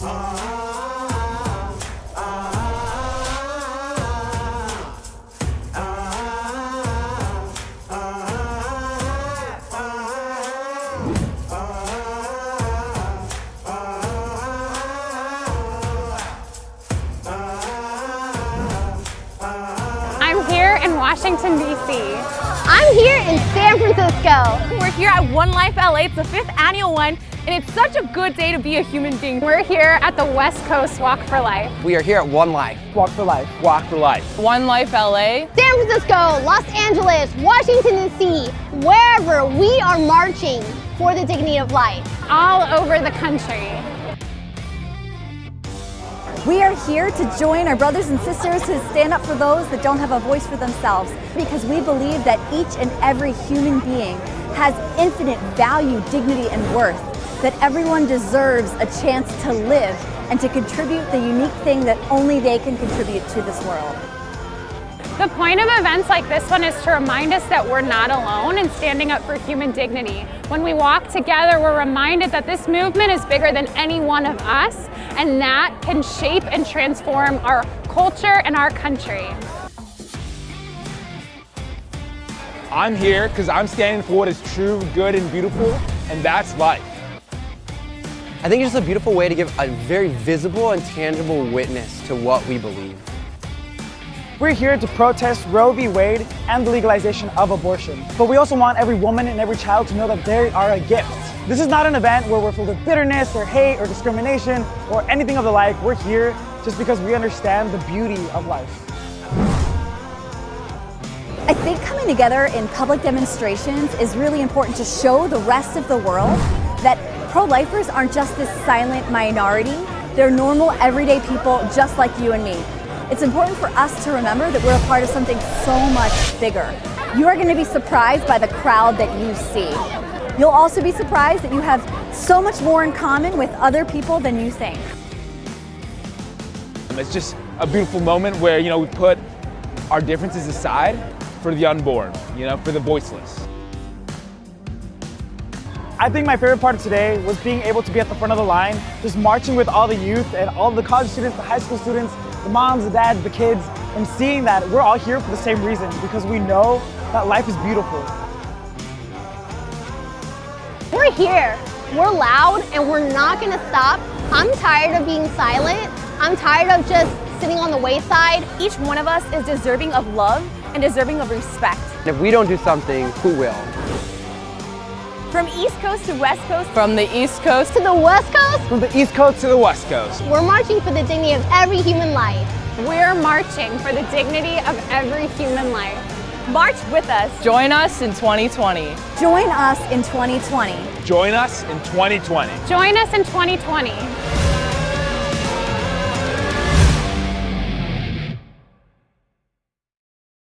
I'm here in Washington, D.C. I'm here in San Francisco. We're here at One Life LA. It's the fifth annual one, and it's such a good day to be a human being. We're here at the West Coast Walk for Life. We are here at One Life. Walk for life. Walk for life. One Life LA. San Francisco, Los Angeles, Washington, D.C., wherever we are marching for the dignity of life. all over the country. We are here to join our brothers and sisters who stand up for those that don't have a voice for themselves because we believe that each and every human being has infinite value, dignity, and worth, that everyone deserves a chance to live and to contribute the unique thing that only they can contribute to this world. The point of events like this one is to remind us that we're not alone in standing up for human dignity. When we walk together, we're reminded that this movement is bigger than any one of us, and that can shape and transform our culture and our country. I'm here because I'm standing for what is true, good, and beautiful, and that's life. I think it's just a beautiful way to give a very visible and tangible witness to what we believe. We're here to protest Roe v. Wade and the legalization of abortion. But we also want every woman and every child to know that they are a gift. This is not an event where we're filled with bitterness or hate or discrimination or anything of the like. We're here just because we understand the beauty of life. I think coming together in public demonstrations is really important to show the rest of the world that pro-lifers aren't just this silent minority. They're normal, everyday people just like you and me. It's important for us to remember that we're a part of something so much bigger. You are going to be surprised by the crowd that you see. You'll also be surprised that you have so much more in common with other people than you think. Um, it's just a beautiful moment where, you know, we put our differences aside for the unborn, you know, for the voiceless. I think my favorite part of today was being able to be at the front of the line, just marching with all the youth and all the college students, the high school students, the moms, the dads, the kids, and seeing that we're all here for the same reason because we know that life is beautiful. We're here. We're loud and we're not gonna stop. I'm tired of being silent. I'm tired of just sitting on the wayside. Each one of us is deserving of love and deserving of respect. If we don't do something, who will? From East Coast to West Coast. From the East Coast To the West Coast, From the East Coast to the West Coast. we're marching for the dignity of every human life. We're marching for the dignity of every human life. March with us. Join us in 2020. Join us in 2020. Join us in 2020. Join us in 2020.